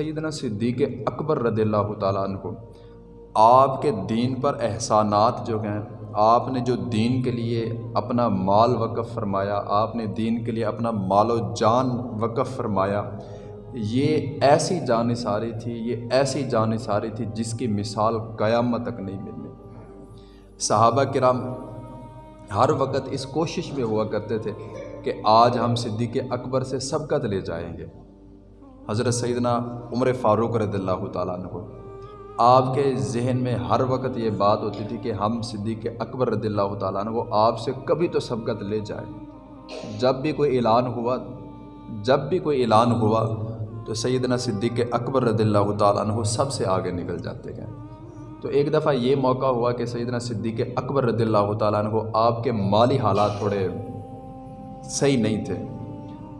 سیدنا صدیق اکبر رضی اللہ تعالیٰ عنہ کو، آپ کے دین پر احسانات جو ہیں، آپ نے جو دین کے لیے اپنا مال وقف فرمایا، آپ نے دین کے لیے اپنا مال و جان وقف فرمایا، یہ ایسی جان ساری تھی، یہ ایسی جان ساری تھی جس کی مثال قیامت تک نہیں ملنی صحابہ کرام ہر وقت اس کوشش میں ہوا کرتے تھے کہ آج ہم صدیق اکبر سے سبقت لے جائیں گے۔ حضرت سیدنا عمر فاروق رضی اللہ تعالیٰ عنہ۔ آپ کے ذہن میں ہر وقت یہ بات ہوتی تھی کہ ہم صدیق اکبر رضی اللہ تعالیٰ عنہ آپ سے کبھی تو سبقت لے جائیں۔ جب بھی کوئی اعلان ہوا، جب بھی کوئی اعلان ہوا تو سیدنا صدیق اکبر رضی اللہ تعالیٰ عنہ سب سے آگے نکل جاتے گئے۔ تو ایک دفعہ یہ موقع ہوا کہ سیدنا صدیق اکبر رضی اللہ تعالیٰ عنہ آپ کے مالی حالات تھوڑے صحیح نہیں تھے۔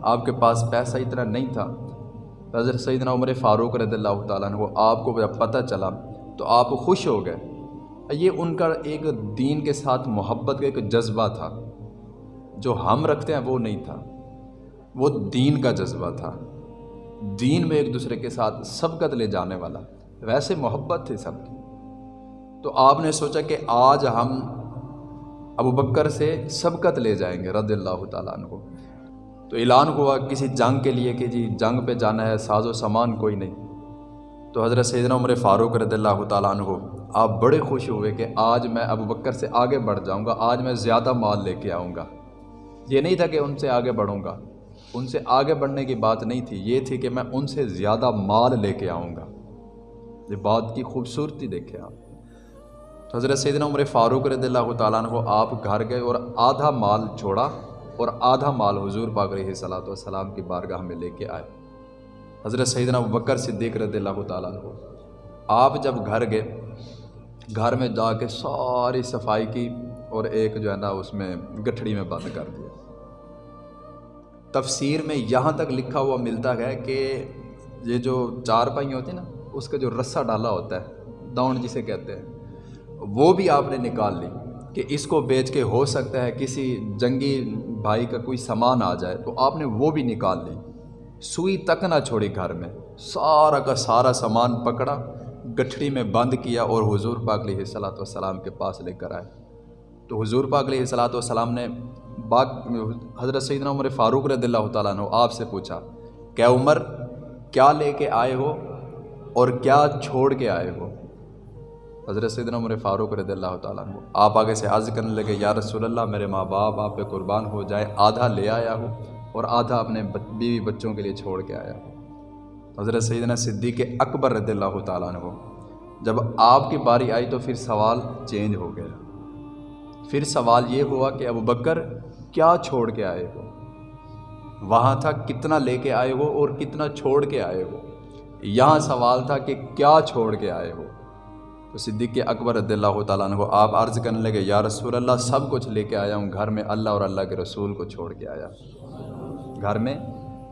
آپ کے پاس پیسہ اتنا نہیں تھا۔ حضرت سیدنا عمر فاروق رضی اللہ تعالیٰ عنہ، آپ کو جب پتہ چلا تو آپ خوش ہو گئے۔ یہ ان کا ایک دین کے ساتھ محبت کا ایک جذبہ تھا۔ جو ہم رکھتے ہیں وہ نہیں تھا۔ وہ دین کا جذبہ تھا۔ دین میں ایک دوسرے کے ساتھ سبقت لے جانے والا۔ ویسے محبت تھی سب کی۔ تو آپ نے سوچا کہ آج ہم ابو بکر سے سبقت لے جائیں گے رضی اللہ تعالیٰ عنہ۔ تو اعلان ہوا کسی جنگ کے لیے کہ جی جنگ پہ جانا ہے، ساز و سامان کوئی نہیں۔ تو حضرت سیدنا عمر فاروق رضی اللہ تعالیٰ عنہ، آپ بڑے خوش ہوئے کہ آج میں ابو بکر سے آگے بڑھ جاؤں گا، آج میں زیادہ مال لے کے آؤں گا۔ یہ نہیں تھا کہ ان سے آگے بڑھوں گا۔ ان سے آگے بڑھنے کی بات نہیں تھی، یہ تھی کہ میں ان سے زیادہ مال لے کے آؤں گا۔ یہ بات کی خوبصورتی دیکھے آپ۔ تو حضرت سیدنا عمر فاروق رضی اللہ تعالیٰ عنہ، آپ گھر گئے اور آدھا مال چھوڑا اور آدھا مال حضور پاک رہی صلاۃ والسلام کی بارگاہ میں لے کے آئے۔ حضرت سیدنا بکر صدیق رضی اللہ تعالیٰ عنہ، آپ جب گھر گئے، گھر میں جا کے ساری صفائی کی اور ایک جو ہے نا اس میں گٹھڑی میں بند کر دیا۔ تفسیر میں یہاں تک لکھا ہوا ملتا ہے کہ یہ جو چار پائی ہوتی ہیں نا، اس کا جو رسہ ڈالا ہوتا ہے دوڑ جسے کہتے ہیں، وہ بھی آپ نے نکال لی۔ کہ اس کو بیچ کے ہو سکتا ہے کسی جنگی بھائی کا کوئی سامان آ جائے تو آپ نے وہ بھی نکال لی سوئی تک نہ چھوڑی گھر میں۔ سارا کا سارا سامان پکڑا، گٹھڑی میں بند کیا اور حضور پاک علیہ صلاۃ والسلام کے پاس لے کر آئے۔ تو حضور پاک علیہ صلاۃ والسلام نے باغ، حضرت سیدنا عمر فاروق رضی اللہ تعالیٰ عنہ آپ سے پوچھا، کیا عمر؟ کیا لے کے آئے ہو اور کیا چھوڑ کے آئے ہو؟ حضرت سیدنا عمر فاروق رضی اللہ تعالیٰ عنہ، آپ آگے سے عرض کرنے لگے، یا رسول اللہ، میرے ماں باپ، آپ پہ قربان ہو جائے آدھا لے آیا ہو اور آدھا اپنے بیوی بچوں کے لیے چھوڑ کے آیا ہو حضرت سیدنا صدیق اکبر رضی اللہ تعالیٰ عنہ، جب آپ کی باری آئی تو پھر سوال چینج ہو گیا۔ پھر سوال یہ ہوا کہ ابو بکر کیا چھوڑ کے آئے ہو؟ وہاں تھا کتنا لے کے آئے ہو اور کتنا چھوڑ کے آئے ہو؟ یہاں سوال تھا کہ کیا چھوڑ کے آئے ہو؟ تو صدیق اکبر رضی اللہ تعالیٰ عنہ آپ عرض کرنے لگے، یا رسول اللہ، سب کچھ لے کے آیا ہوں۔ گھر میں اللہ اور اللہ کے رسول کو چھوڑ کے آیا۔ گھر میں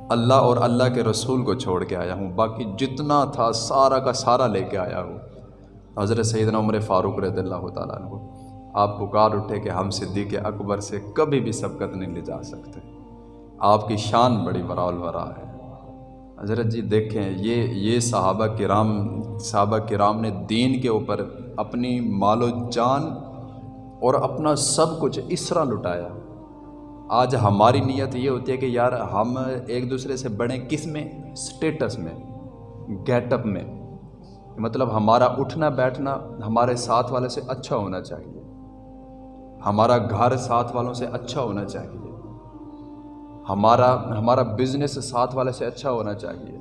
اللہ اور اللہ کے رسول کو چھوڑ کے آیا ہوں۔ باقی جتنا تھا، سارا کا سارا لے کے آیا ہوں۔ حضرت سیدنا عمر فاروق رضی اللہ تعالیٰ عنہ، آپ پکار اٹھے کہ ہم صدیق اکبر سے کبھی بھی سبقت نہیں لے جا سکتے۔ آپ کی شان بڑی ورا ہے۔ حضرت جی دیکھیں، یہ یہ صحابہ کرام صحابہ کرام نے دین کے اوپر اپنی مال و جان اور اپنا سب کچھ اس طرح لٹایا۔ آج ہماری نیت یہ ہوتی ہے کہ یار ہم ایک دوسرے سے بڑھیں کس میں؟ سٹیٹس میں گیٹ اپ میں۔ مطلب ہمارا اٹھنا بیٹھنا ہمارے ساتھ والے سے اچھا ہونا چاہیے۔ ہمارا گھر ساتھ والوں سے اچھا ہونا چاہیے۔ ہمارا ہمارا بزنس ساتھ والے سے اچھا ہونا چاہیے۔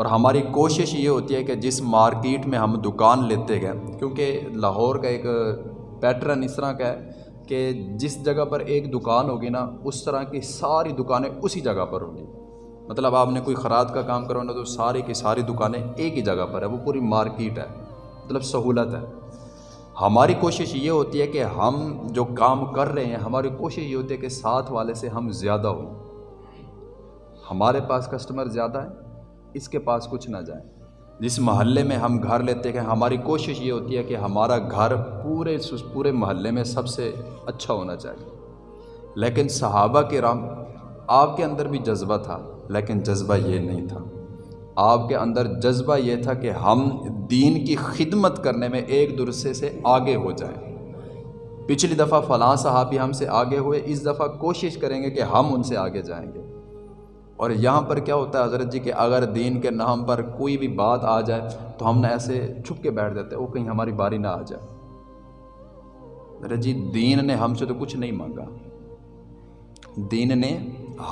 اور ہماری کوشش یہ ہوتی ہے کہ جس مارکیٹ میں ہم دکان لیتے گئے، کیونکہ لاہور کا ایک پیٹرن اس طرح کا ہے کہ جس جگہ پر ایک دکان ہوگی نا، اس طرح کی ساری دکانیں اسی جگہ پر ہوں گی۔ مطلب آپ نے کوئی خراد کا کام کروانا تو ساری کی ساری دکانیں ایک ہی جگہ پر ہے وہ پوری مارکیٹ ہے مطلب سہولت ہے۔ ہماری کوشش یہ ہوتی ہے کہ ہم جو کام کر رہے ہیں، ہماری کوشش یہ ہوتی ہے کہ ساتھ والے سے ہم زیادہ ہوں۔ ہمارے پاس کسٹمر زیادہ ہیں اس کے پاس کچھ نہ جائیں جس محلے میں ہم گھر لیتے ہیں، ہماری کوشش یہ ہوتی ہے کہ ہمارا گھر پورے پورے محلے میں سب سے اچھا ہونا چاہیے۔ لیکن صحابہ کے رام آپ کے اندر بھی جذبہ تھا، لیکن جذبہ یہ نہیں تھا۔ آپ کے اندر جذبہ یہ تھا کہ ہم دین کی خدمت کرنے میں ایک دوسرے سے آگے ہو جائیں۔ پچھلی دفعہ فلاں صحابی ہم سے آگے ہوئے، اس دفعہ کوشش کریں گے کہ ہم ان سے آگے جائیں گے۔ اور یہاں پر کیا ہوتا ہے حضرت جی کہ اگر دین کے نام پر کوئی بھی بات آ جائے تو ہم نے ایسے چھپ کے بیٹھ جاتے وہ کہیں ہماری باری نہ آ جائے۔ حضرت جی دین نے ہم سے تو کچھ نہیں مانگا۔ دین نے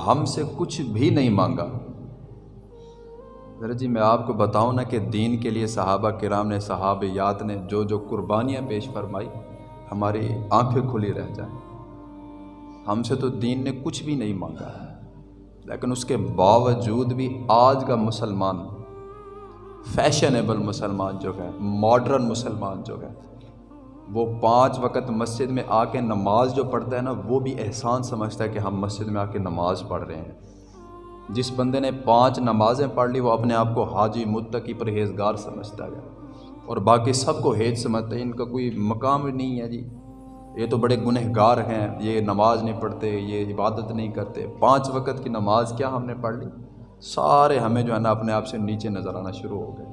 ہم سے کچھ بھی نہیں مانگا۔ حضرت جی میں آپ کو بتاؤں نا کہ دین کے لیے صحابہ کرام نے صحابیات نے جو جو قربانیاں پیش فرمائی، ہماری آنکھیں کھلی رہ جائیں۔ ہم سے تو دین نے کچھ بھی نہیں مانگا۔ لیکن اس کے باوجود بھی آج کا مسلمان فیشنیبل مسلمان جو ہے ماڈرن مسلمان جو ہے وہ پانچ وقت مسجد میں آ کے نماز جو پڑھتا ہے نا، وہ بھی احسان سمجھتا ہے کہ ہم مسجد میں آ کے نماز پڑھ رہے ہیں۔ جس بندے نے پانچ نمازیں پڑھ لی، وہ اپنے آپ کو حاجی، متقی، پرہیزگار سمجھتا ہے۔ اور باقی سب کو ہیج سمجھتے ہیں ان کا کوئی مقام نہیں ہے جی۔ یہ تو بڑے گنہ گار ہیں، یہ نماز نہیں پڑھتے، یہ عبادت نہیں کرتے۔ پانچ وقت کی نماز کیا ہم نے پڑھ لی؟ سارے ہمیں جو ہے نا اپنے آپ سے نیچے نظر آنا شروع ہو گئے۔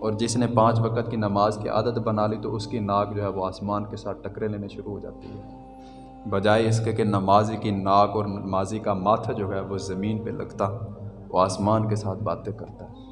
اور جس نے پانچ وقت کی نماز کی عادت بنا لی تو اس کی ناک جو ہے وہ آسمان کے ساتھ ٹکرے لینے شروع ہو جاتی ہے۔ بجائے اس کے کہ نمازی کی ناک اور نمازی کا ماتھا جو ہے وہ زمین پہ لگتا، وہ آسمان کے ساتھ باتیں کرتا۔ ہے